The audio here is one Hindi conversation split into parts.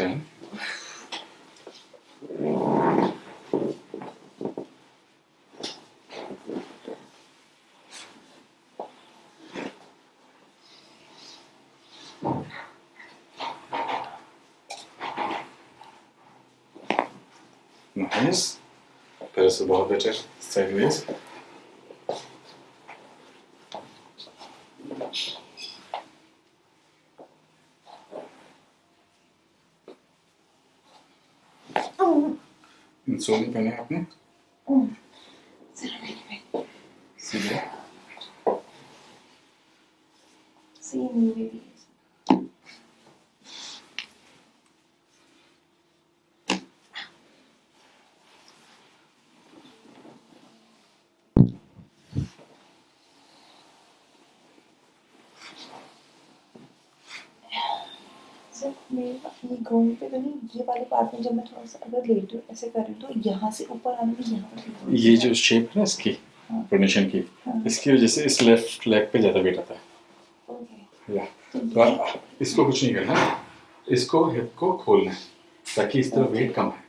interesting. Nice. Parece border sideways. Funktionen überlappen. Sieben. Sieben Babys. Seeing maybe. Sir मेरे ये घूम पे तो नहीं ये वाले पार्ट में जब मैं थोड़ा सा अगर लेट ऐसे कर रही हूँ तो यहाँ से ऊपर आने में यहाँ ये जो शेप है ना इसकी हाँ। पोजिशन की हाँ। इसकी वजह से इस लेफ़्ट लेग पे ज़्यादा वेट आता है या तो इसको कुछ नहीं करना इसको हिप को खोलना है ताकि इस तरह वेट कम है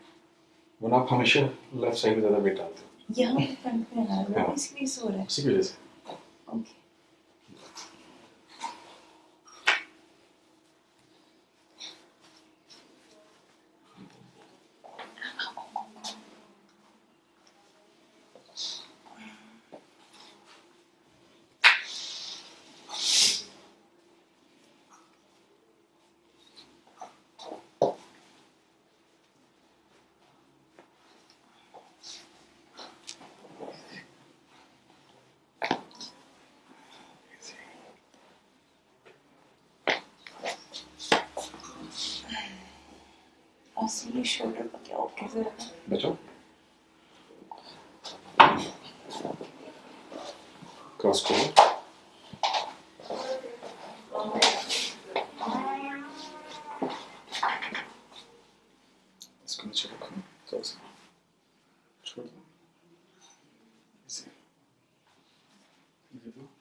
वरना आप हमेशा लेफ़्ट साइड में ज़्यादा वेट डालते हो यहाँ फ्रंट में आ रहा है हाँ। इसलिए सो रहा है की वजह से Asıl bir şöyle bak ya o güzel. Beton. Gaz kolu. Sıkıntı çabuk. Tamam. Şurada. Bizi. Ne bu?